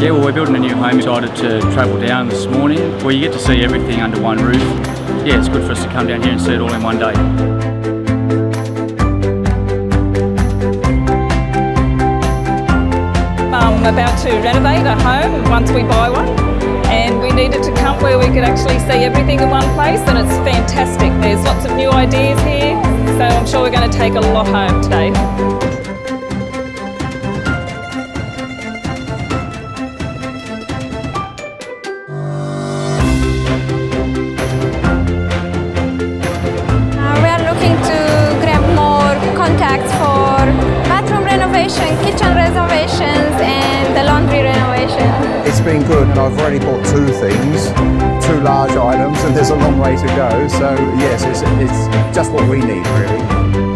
Yeah, well, we're building a new home. Decided to travel down this morning, where you get to see everything under one roof. Yeah, it's good for us to come down here and see it all in one day. Um, I'm about to renovate a home once we buy one and we needed to come where we could actually see everything in one place and it's fantastic. There's lots of new ideas here so I'm sure we're going to take a lot home today. It's been good and I've already bought two things, two large items and there's a long way to go. So yes, it's, it's just what we need really.